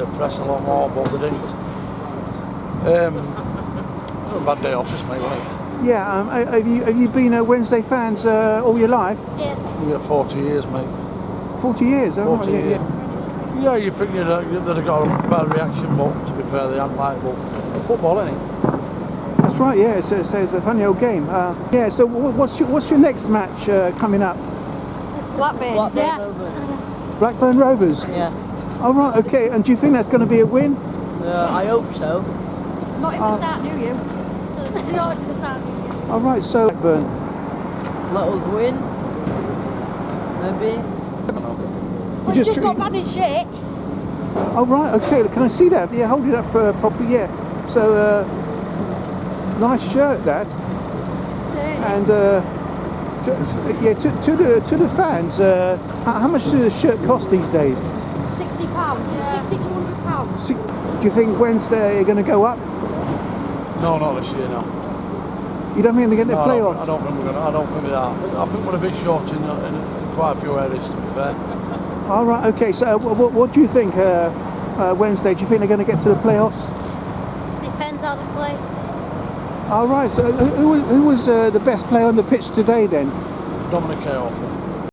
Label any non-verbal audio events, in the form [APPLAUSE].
to press a lot more, but they didn't. Um, a bad day off, just mate, wasn't it? Yeah, um, have you have you been a Wednesday fans uh, all your life? Yeah. We got 40 years, mate. 40 years, oh, 40 right, yeah, years. yeah. Yeah, you think you'd, uh, they'd have got a bad reaction, but to be fair, they haven't like, but football, isn't it? That's right, yeah, it's, it's, it's a funny old game. Uh, yeah, so what's your, what's your next match uh, coming up? Blackburn. Blackburn Yeah. Blackburn Rovers? Yeah. Oh, right, okay, and do you think that's going to be a win? Uh, I hope so. Not if we start, do you? [LAUGHS] no, it's the start. All right, so Blackburn. Let us win. Maybe. just Well, it's just treat- not bad in shape. Oh, right, okay, can I see that? Yeah, hold it up uh, properly, yeah. So, uh, nice shirt, that. And, uh, to, yeah, to, to, the, to the fans, uh, how, how much does a shirt cost these days? Sixty pounds. To hundred pounds. See, do you think Wednesday are going to go up? No, not this year, no. You don't think they're getting No, the I, don't, playoffs? I don't think we're gonna. I don't think we are. I think, we're a bit short in, in, in quite a few areas, to be fair. All right, okay. So, uh, what, what do you think uh, uh, Wednesday? Do you think they're going to get to the playoffs? Depends how they play. All right. So, who, who was- uh, the best player on the pitch today then? Dominic K. Awful.